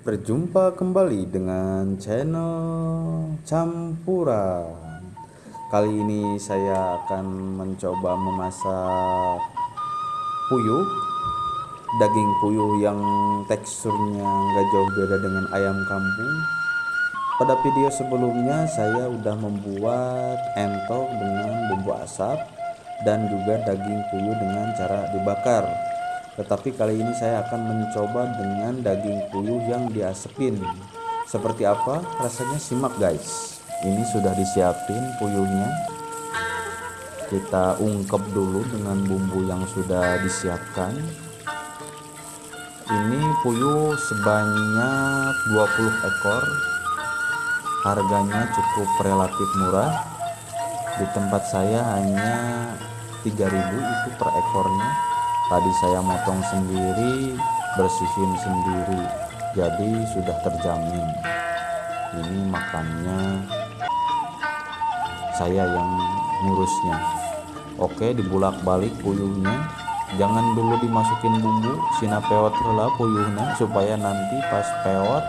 Berjumpa kembali dengan channel campuran. Kali ini saya akan mencoba memasak puyuh. Daging puyuh yang teksturnya nggak jauh beda dengan ayam kampung. Pada video sebelumnya saya udah membuat entok dengan bumbu asap Dan juga daging puyuh dengan cara dibakar tetapi kali ini saya akan mencoba dengan daging puyuh yang diasepin. Seperti apa? Rasanya simak guys. Ini sudah disiapin puyuhnya. Kita ungkep dulu dengan bumbu yang sudah disiapkan. Ini puyuh sebanyak 20 ekor. Harganya cukup relatif murah. Di tempat saya hanya 3000 itu per ekornya tadi saya motong sendiri bersihin sendiri. Jadi sudah terjamin. Ini makannya saya yang ngurusnya. Oke dibulak balik puyuhnya. Jangan dulu dimasukin bumbu sina peot hela puyuhnya supaya nanti pas peot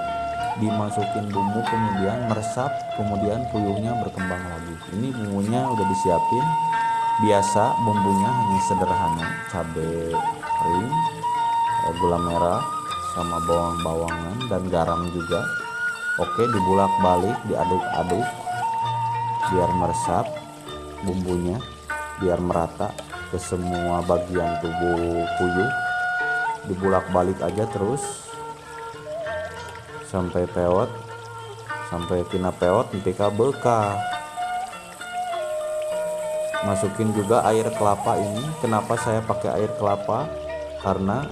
dimasukin bumbu kemudian meresap kemudian puyuhnya berkembang lagi. Ini bumbunya udah disiapin biasa bumbunya hanya sederhana. Cabai kering eh, gula merah sama bawang-bawangan dan garam juga. Oke dibulak balik diaduk-aduk biar meresap bumbunya biar merata ke semua bagian tubuh puyuh. Dibulak balik aja terus sampai peot sampai tina peot nanti bekah masukin juga air kelapa ini. Kenapa saya pakai air kelapa? Karena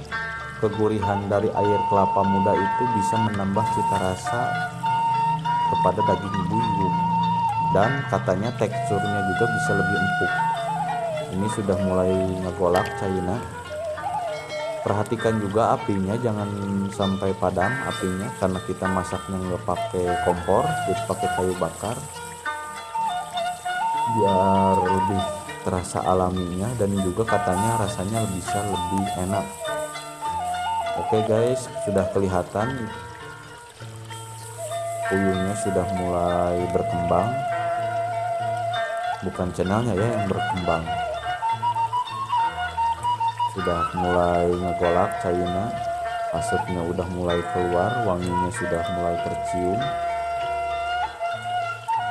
kegurihan dari air kelapa muda itu bisa menambah cita rasa kepada daging buyung dan katanya teksturnya juga bisa lebih empuk. Ini sudah mulai ngegolak China perhatikan juga apinya jangan sampai padam apinya karena kita masaknya nggak pakai kompor jadi pakai kayu bakar biar lebih terasa alaminya dan juga katanya rasanya bisa lebih enak. Oke guys sudah kelihatan? Puyuhnya sudah mulai berkembang. Bukan channelnya ya yang berkembang. Sudah mulai ngegolak China asapnya udah mulai keluar wanginya sudah mulai tercium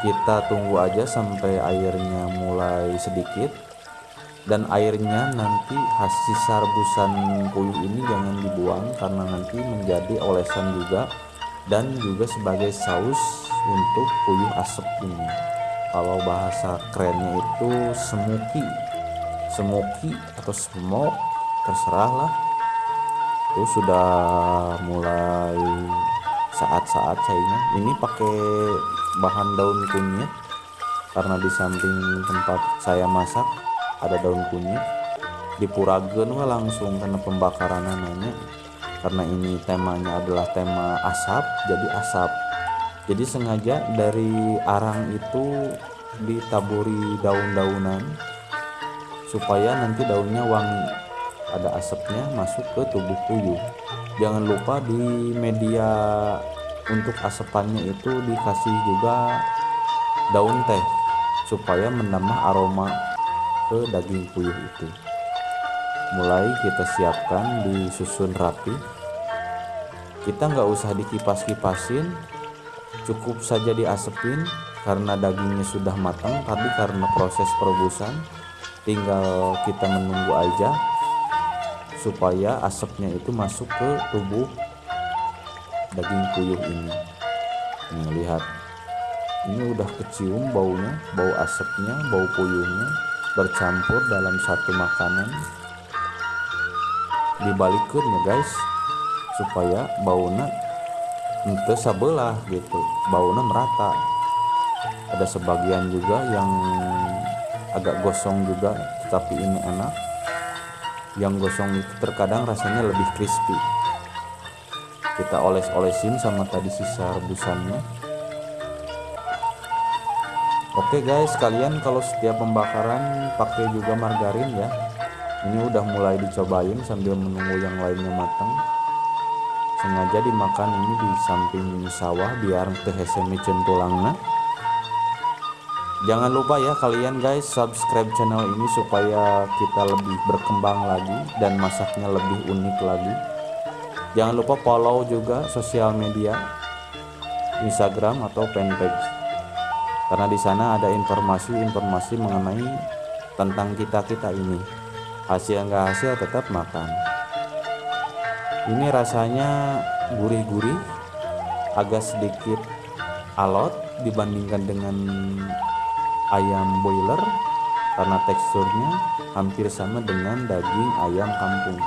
kita tunggu aja sampai airnya mulai sedikit. Dan airnya nanti hasil sarbusan puyuh ini jangan dibuang karena nanti menjadi olesan juga dan juga sebagai saus untuk puyuh asap ini. Kalau bahasa kerennya itu semuki. Semuki atau smoke terserah lah itu sudah mulai saat-saat sayanya ini pakai bahan daun kunyit karena di samping tempat saya masak ada daun kunyit. Dipuragen langsung karena pembakaran nanya karena ini temanya adalah tema asap jadi asap. Jadi sengaja dari arang itu ditaburi daun-daunan supaya nanti daunnya wangi ada asapnya masuk ke tubuh puyuh jangan lupa di media untuk asepannya itu dikasih juga daun teh supaya menambah aroma ke daging puyuh itu. Mulai kita siapkan disusun rapi. Kita nggak usah dikipas-kipasin cukup saja diasepin karena dagingnya sudah matang tapi karena proses perebusan tinggal kita menunggu aja supaya asapnya itu masuk ke tubuh daging puyuh ini. Nih lihat. Ini udah kecium baunya bau asapnya bau puyuhnya bercampur dalam satu makanan. Dibalikin ya guys supaya baunya ente sebelah gitu. Baunya merata. Ada sebagian juga yang agak gosong juga tapi ini enak yang gosong itu terkadang rasanya lebih crispy. Kita oles-olesin sama tadi sisa rebusannya. Oke guys kalian kalau setiap pembakaran pakai juga margarin ya. Ini udah mulai dicobain sambil menunggu yang lainnya matang. Sengaja dimakan ini di samping sawah biar teh micin tulangna jangan lupa ya kalian guys subscribe channel ini supaya kita lebih berkembang lagi dan masaknya lebih unik lagi. Jangan lupa follow juga sosial media Instagram atau fanpage. Karena di sana ada informasi-informasi mengenai tentang kita-kita ini. Hasil nggak hasil tetap makan. Ini rasanya gurih-gurih agak sedikit alot dibandingkan dengan ayam boiler karena teksturnya hampir sama dengan daging ayam kampung